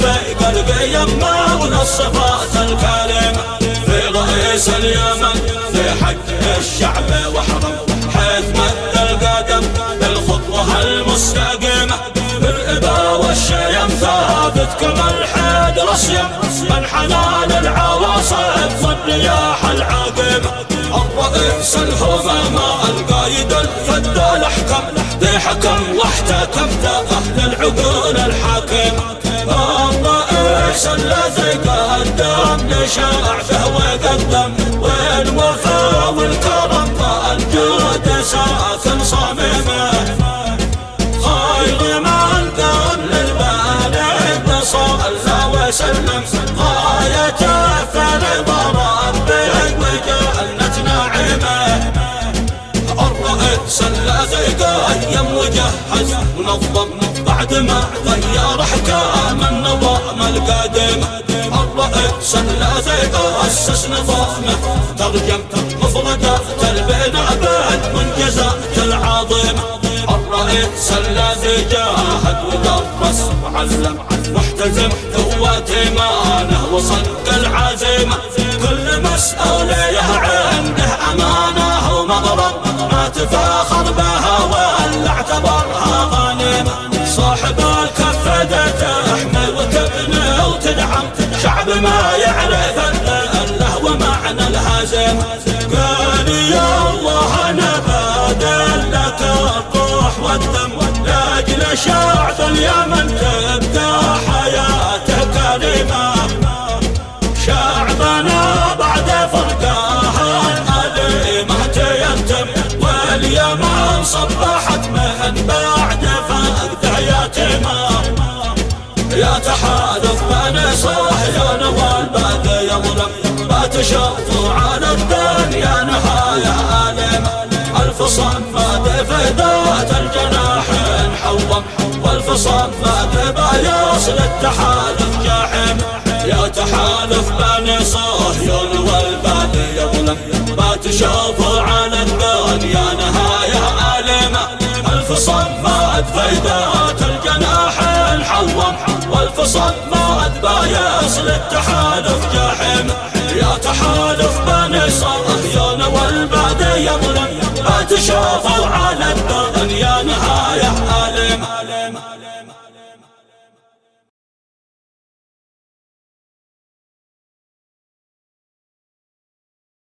في قلبي يما والصفات الكريمة في رئيس اليمن في حق الشعب وحرم حيث مد القدم. بالخطوة المستقيمة بالإبا والشيم. ثابت كما الحيد رسيم. من حنان العواصف والرياح العاقمة الرئيس الهمامة القايد الفد الأحكم ذي حكم واحتكم أهل العقول الحاكمة. الرئيس الذي قدم. لشعبه وقدم والوفاء والكرم والجود ساكن صميمه خير من قبل البلد صلى وسلم. غايته فرض ربك وجنة نعمه الرئيس الذي قيم وجهز ونظم بعد ما غير احكام النظام القادم الرئيس الذي اسس نظامه ترجم مفردات البناء بالمنجزات العظيمة. الرئيس الذي جاهد ودرس وعلم. محتزم قوة إيمانه وصدق العزيمة. كل مسؤوليه عنده أمانة ومغرب. ما تفاخر بها ولا اعتبرها غنيمة. صاحب الكفة ومعنى الهزيمه قال يا الله أنا بادل لك الروح والدم. لاجل شعب اليمن تشوفوا على الدنيا نهاية أليمة ألف صمد في ذات الجناحين حوم والف صمد بايص للتحالف جاحم. يا تحالف بني صهيون والبد يظلم. ما تشوفوا على الدنيا نهاية أليمة ألف صمد في ذات الجناحين حوم والف صمد بايص للتحالف جاحم. ما